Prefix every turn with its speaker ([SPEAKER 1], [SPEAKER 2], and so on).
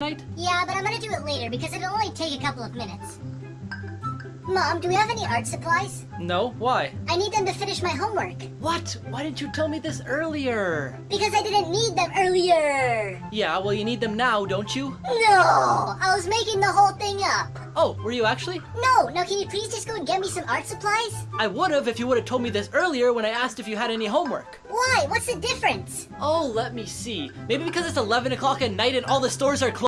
[SPEAKER 1] night?
[SPEAKER 2] Yeah, but I'm gonna do it later because it'll only take a couple of minutes. Mom, do we have any art supplies?
[SPEAKER 1] No, why?
[SPEAKER 2] I need them to finish my homework.
[SPEAKER 1] What? Why didn't you tell me this earlier?
[SPEAKER 2] Because I didn't need them earlier.
[SPEAKER 1] Yeah, well, you need them now, don't you?
[SPEAKER 2] No, I was making the whole thing up.
[SPEAKER 1] Oh, were you actually?
[SPEAKER 2] No, now can you please just go and get me some art supplies?
[SPEAKER 1] I would have if you would have told me this earlier when I asked if you had any homework.
[SPEAKER 2] Why? What's the difference?
[SPEAKER 1] Oh, let me see. Maybe because it's 11 o'clock at night and all the stores are closed.